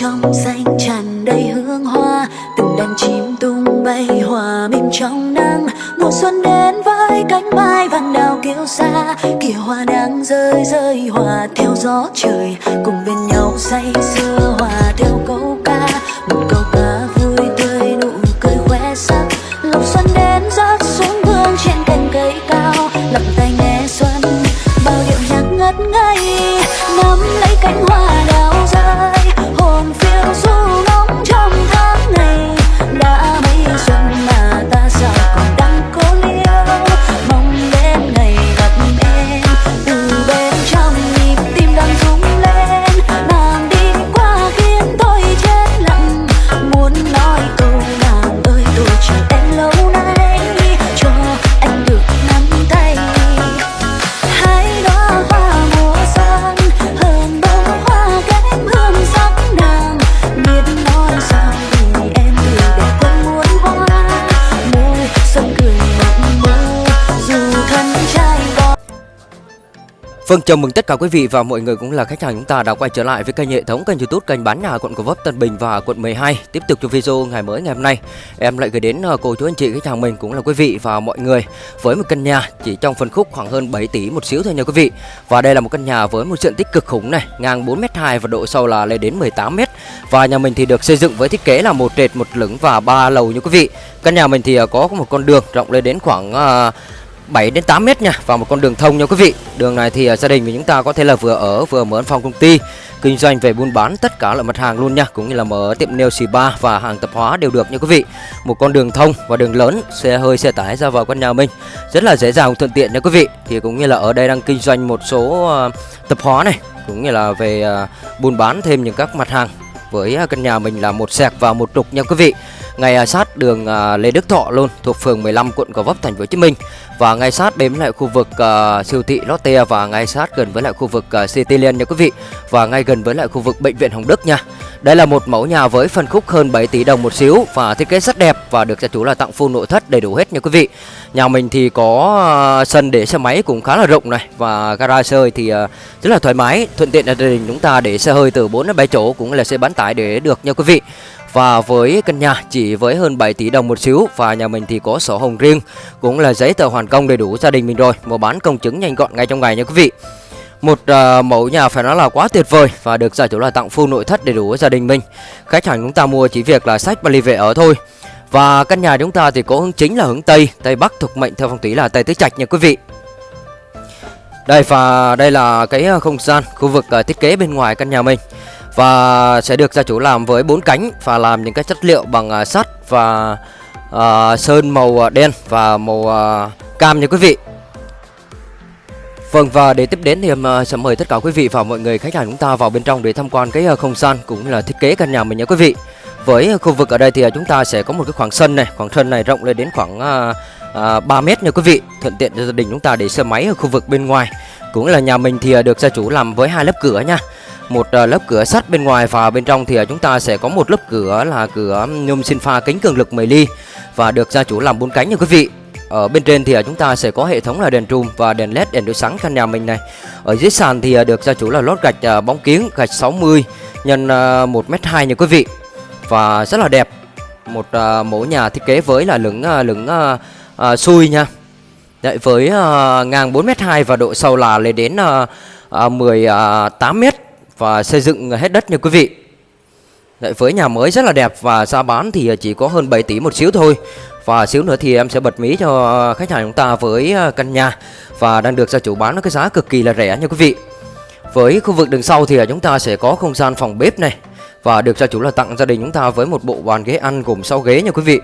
trong xanh tràn đầy hương hoa. Từng đàn chim tung bay hòa mình trong nắng mùa xuân đến với cánh mai vàng đào kiêu xa kìa hoa đang rơi rơi hòa theo gió trời. Cùng bên nhau say sưa hòa Vâng, chào mừng tất cả quý vị và mọi người cũng là khách hàng chúng ta đã quay trở lại với kênh hệ thống kênh YouTube kênh bán nhà quận Gò Vấp, Tân Bình và quận 12. Tiếp tục cho video ngày mới ngày hôm nay, em lại gửi đến ờ, cô chú anh chị khách hàng mình cũng là quý vị và mọi người với một căn nhà chỉ trong phân khúc khoảng hơn 7 tỷ một xíu thôi nha quý vị. Và đây là một căn nhà với một diện tích cực khủng này, ngang 4m2 và độ sâu là lên đến 18m. Và nhà mình thì được xây dựng với thiết kế là một trệt, một lửng và ba lầu nha quý vị. Căn nhà mình thì ờ, có một con đường rộng lên đến khoảng ờ, 7 đến 8 mét nha và một con đường thông nha quý vị. Đường này thì à, gia đình của chúng ta có thể là vừa ở vừa mở văn phòng công ty, kinh doanh về buôn bán tất cả loại mặt hàng luôn nha, cũng như là mở tiệm nail spa và hàng tạp hóa đều được nha quý vị. Một con đường thông và đường lớn, xe hơi xe tải ra vào căn nhà mình rất là dễ dàng thuận tiện nha quý vị. Thì cũng như là ở đây đang kinh doanh một số à, tạp hóa này, cũng như là về à, buôn bán thêm những các mặt hàng với à, căn nhà mình là một sẹc và một trục nha quý vị ngay à, sát đường à, Lê Đức Thọ luôn thuộc phường 15 quận Gò Vấp thành phố Hồ Chí Minh và ngay sát đến với lại khu vực siêu thị Lotte và ngay sát gần với lại khu vực à, Cityland nha quý vị và ngay gần với lại khu vực bệnh viện Hồng Đức nha. Đây là một mẫu nhà với phân khúc hơn 7 tỷ đồng một xíu và thiết kế rất đẹp và được gia chủ là tặng full nội thất đầy đủ hết nha quý vị. Nhà mình thì có ờ, sân để xe máy cũng khá là rộng này và garage xe hơi thì ờ, rất là thoải mái, thuận tiện cho gia đình chúng ta để xe hơi từ 4 đến 7 chỗ cũng là xe bán tải để được nha quý vị. Và với căn nhà chỉ với hơn 7 tỷ đồng một xíu và nhà mình thì có sổ hồng riêng cũng là giấy tờ hoàn công đầy đủ gia đình mình rồi, mua bán công chứng nhanh gọn ngay trong ngày nha quý vị. Một uh, mẫu nhà phải nói là quá tuyệt vời và được giải chủ là tặng full nội thất đầy đủ gia đình mình. Khách hàng chúng ta mua chỉ việc là sách và ly về ở thôi. Và căn nhà chúng ta thì có hướng chính là hướng Tây, Tây Bắc thuộc mệnh theo phong thủy là Tây Tứ Trạch nha quý vị. Đây và đây là cái ờ, không gian khu vực ờ, thiết kế bên ngoài căn nhà mình và sẽ được gia chủ làm với bốn cánh và làm những cái chất liệu bằng ờ, sắt và uh, sơn màu đen và màu uh, cam nha quý vị. Vâng và để tiếp đến thì em sẽ mời tất cả quý vị và mọi người khách hàng chúng ta vào bên trong để tham quan cái uh, không gian cũng là thiết kế căn nhà mình nha quý vị. Với uh, khu vực ở đây thì chúng ta sẽ có một cái khoảng sân này, khoảng sân này rộng lên đến khoảng uh, 3 mét nha quý vị, thuận tiện cho gia đình chúng ta để xe máy ở khu vực bên ngoài. Cũng là nhà mình thì được gia chủ làm với hai lớp cửa nha một lớp cửa sắt bên ngoài và bên trong thì chúng ta sẽ có một lớp cửa là cửa um, nhôm sinh pha kính cường lực 10 ly và được gia chủ làm bốn cánh nha quý vị. Ở bên trên thì à, chúng ta sẽ có hệ thống là đèn trùm và đèn led đèn đối sáng căn nhà mình này. Ở dưới sàn thì à, được gia chủ là lót gạch à, bóng kiến gạch 60 nhân 1m2 nha quý vị. Và rất là đẹp. Một mẫu nhà thiết kế với là lửng lửng uh, xui nha. Đấy, với uh, ngang 4m2 và độ sâu là lên đến uh, uh, 18m và xây dựng hết đất nha quý vị Đấy, với nhà mới rất là đẹp và giá bán thì chỉ có hơn 7 tỷ một xíu thôi và xíu nữa thì em sẽ bật mí cho khách hàng chúng ta với à, căn nhà. Và đang được gia chủ bán với cái giá cực kỳ là rẻ nha quý vị. Với khu vực đường sau thì à, chúng ta sẽ có không gian phòng bếp này. Và được gia chủ là tặng gia đình chúng ta với một bộ bàn ghế ăn gồm 6 ghế nha quý vị.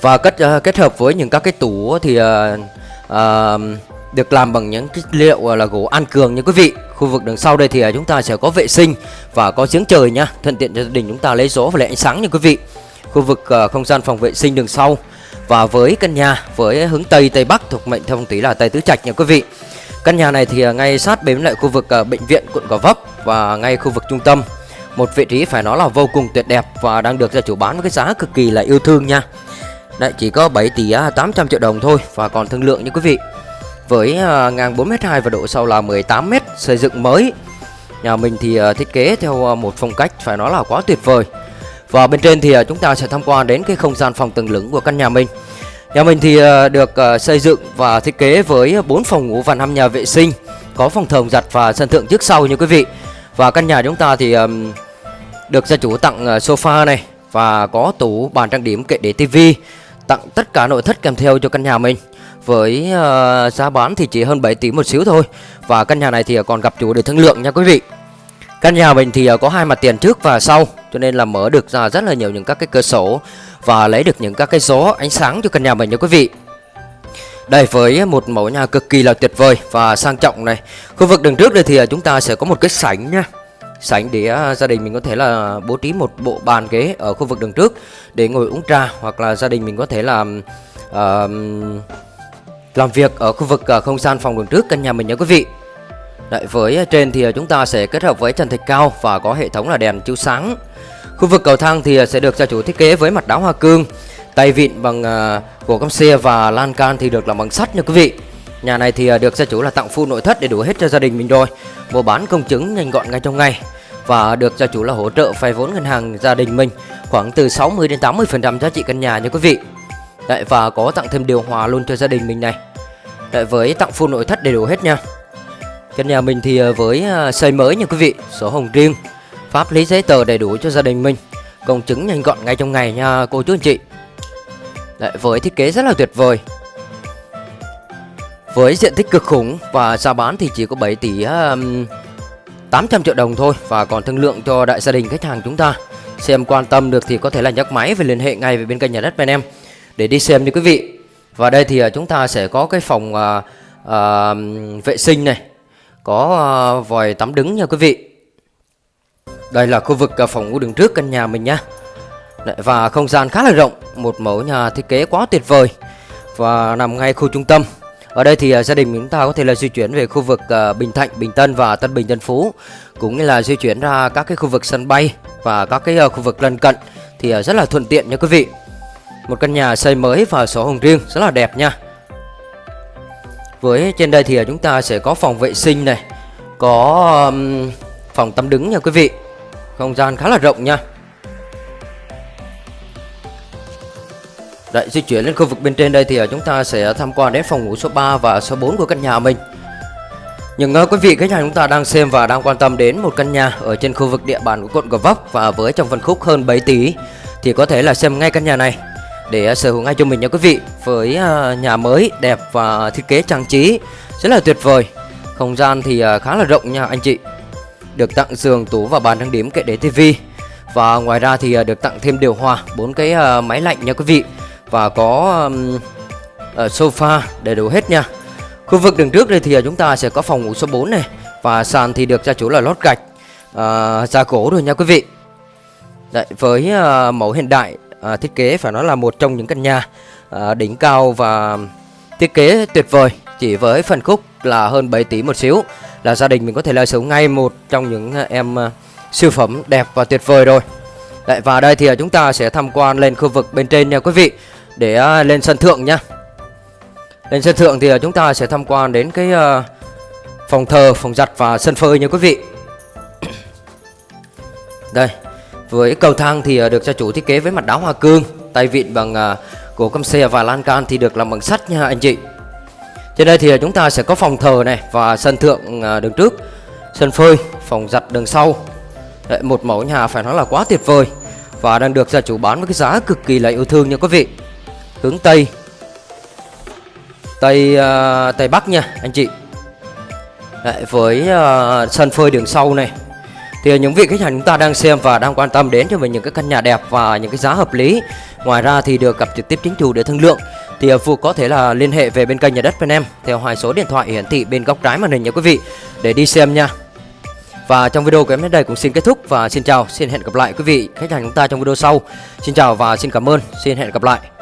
Và kết à, kết hợp với những các cái tủ thì uh, được làm bằng những cái liệu là gỗ an cường nha quý vị. Khu vực đằng sau đây thì chúng ta sẽ có vệ sinh và có giếng trời nha. Thuận tiện cho gia đình chúng ta lấy gió và lấy ánh sáng nha quý vị khu vực uh, không gian phòng vệ sinh đường sau. Và với căn nhà với hướng tây tây bắc thuộc mệnh theo phong là tây tứ trạch nha quý vị. Căn nhà này thì uh, ngay sát bếm lại khu vực uh, bệnh viện quận gò vấp và ngay khu vực trung tâm. Một vị trí phải nói là vô cùng tuyệt đẹp và đang được gia chủ bán với cái giá cực kỳ là yêu thương nha. Đấy chỉ có 7 tỷ à, 800 triệu đồng thôi và còn thương lượng nha quý vị. Với uh, ngang 4m2 và độ sâu là 18m xây dựng mới. Nhà mình thì uh, thiết kế theo uh, một phong cách phải nói là quá tuyệt vời. Và bên trên thì à, chúng ta sẽ tham quan đến cái không gian phòng tầng lửng của căn nhà mình. Nhà mình thì à, được à, xây dựng và thiết kế với 4 phòng ngủ và 5 nhà vệ sinh, Có phòng thờ giặt và sân thượng trước sau như quý vị. Và căn nhà chúng ta thì được gia chủ tặng sofa này Và có tủ bàn trang điểm kệ để tivi Tặng tất cả nội thất kèm theo cho căn nhà mình. Với giá bán thì chỉ hơn 7 tỷ một xíu thôi. Và căn nhà này thì còn gặp chủ để thương lượng nha quý vị. Căn nhà mình thì à, có hai mặt tiền trước và sau Cho nên là mở được ra rất là nhiều những các cái cửa sổ Và lấy được những các cái gió ánh sáng cho căn nhà mình nha quý vị. Đây với một mẫu nhà cực kỳ là tuyệt vời và sang trọng này. Khu vực đường trước đây thì à, chúng ta sẽ có một cái sảnh nha. Sảnh để à, gia đình mình có thể là bố trí một bộ bàn ghế ở khu vực đường trước để ngồi uống trà hoặc là gia đình mình có thể là uh, làm việc ở khu vực không gian phòng đường trước căn nhà mình nha quý vị. Đấy, với à, trên thì à, chúng ta sẽ kết hợp với trần thạch cao và có hệ thống là đèn chiếu sáng. Khu vực cầu thang thì à, sẽ được gia chủ thiết kế với mặt đá hoa cương Tay vịn bằng uh, gỗ cam xe và lan can thì được làm bằng sắt nha quý vị. Nhà này thì được gia chủ là tặng full nội thất để đủ hết cho gia đình mình rồi. Mua bán công chứng nhanh gọn ngay trong ngày Và được gia chủ là hỗ trợ vay vốn ngân hàng gia đình mình Khoảng từ 60 đến 80% giá trị căn nhà nha quý vị. Đấy và có tặng thêm điều hòa luôn cho gia đình mình này. Đấy với tặng full nội thất đầy đủ hết nha. Căn nhà mình thì ờ, với ờ, xây mới nha quý vị Sổ hồng riêng. Pháp lý giấy tờ đầy đủ cho gia đình mình. Công chứng nhanh gọn ngay trong ngày nha cô chú anh chị. Đấy với thiết kế rất là tuyệt vời. Với diện tích cực khủng và giá bán thì chỉ có 7 tỷ um, 800 triệu đồng thôi. Và còn thương lượng cho đại gia đình khách hàng chúng ta. Xem quan tâm được thì có thể là nhắc máy và liên hệ ngay với bên kênh nhà đất bên em. Để đi xem đi quý vị. Và đây thì ờ, chúng ta sẽ có cái phòng uh, uh, vệ sinh này có ờ, vòi tắm đứng nha quý vị. Đây là khu vực ờ, phòng ngủ đường trước căn nhà mình nha. Và không gian khá là rộng một mẫu nhà thiết kế quá tuyệt vời. Và nằm ngay khu trung tâm. Ở đây thì ờ, gia đình chúng ta có thể là di chuyển về khu vực Bình Thạnh, Bình Tân và Tân Bình Tân Phú cũng như là di chuyển ra các cái khu vực sân bay và các cái khu vực lân cận thì rất là thuận tiện nha quý vị. Một căn nhà xây mới và sổ hồng riêng rất là đẹp nha. Với trên đây thì à, chúng ta sẽ có phòng vệ sinh này Có um, phòng tắm đứng nha quý vị. Không gian khá là rộng nha. Đấy, di chuyển lên khu vực bên trên đây thì à, chúng ta sẽ tham quan đến phòng ngủ số 3 và số 4 của căn nhà mình. Những uh, à, quý vị khách hàng chúng ta đang xem và đang quan tâm đến một căn nhà ở trên khu vực địa bàn của quận Gò Vấp và với trong phân khúc hơn 7 tỷ thì có thể là xem ngay căn nhà này để à, sở hữu ngay cho mình nha quý vị. Với à, nhà mới đẹp và thiết kế trang trí rất là tuyệt vời. Không gian thì à, khá là rộng nha anh chị. Được tặng giường tủ và bàn trang điểm kệ để tivi. Và ngoài ra thì được tặng thêm điều hòa bốn cái máy lạnh nha quý vị. Và có sofa đầy đủ hết nha. Khu vực đường trước đây thì chúng ta sẽ có phòng ngủ số 4 này. Và sàn thì được gia chủ là lót gạch uh, da gỗ rồi nha quý vị. Đấy, với uh, mẫu hiện đại à, thiết kế phải nói là một trong những căn nhà à, đỉnh cao và thiết kế tuyệt vời. Chỉ với phần khúc là hơn 7 tỷ một xíu là gia đình mình có thể là sống ngay một trong những em à, siêu phẩm đẹp và tuyệt vời rồi. Đấy, và đây thì à, chúng ta sẽ tham quan lên khu vực bên trên nha quý vị để à, lên sân thượng nhá lên sân thượng thì à, chúng ta sẽ tham quan đến cái à, phòng thờ phòng giặt và sân phơi nha quý vị. Đây với cầu thang thì ờ, được gia chủ thiết kế với mặt đá hoa cương, tay vịn bằng ờ, gỗ căm xe và lan can thì được làm bằng sắt nha anh chị. Trên đây thì ờ, chúng ta sẽ có phòng thờ này và sân thượng đường trước, sân phơi, phòng giặt đường sau. Đấy, một mẫu nhà phải nói là quá tuyệt vời và đang được gia chủ bán với cái giá cực kỳ là yêu thương nha quý vị. Hướng Tây, Tây uh, Tây Bắc nha anh chị. Đấy, với uh, sân phơi đường sau này thì những vị khách hàng chúng ta đang xem và đang quan tâm đến cho mình những cái căn nhà đẹp và những cái giá hợp lý. Ngoài ra thì được gặp trực tiếp chính chủ để thương lượng. Thì à, phụ có thể là liên hệ về bên kênh nhà đất bên em theo hai số điện thoại hiển thị bên góc trái màn hình nha quý vị, để đi xem nha. Và trong video của em đến đây cũng xin kết thúc và xin chào, xin hẹn gặp lại quý vị, khách hàng chúng ta trong video sau. Xin chào và xin cảm ơn, xin hẹn gặp lại.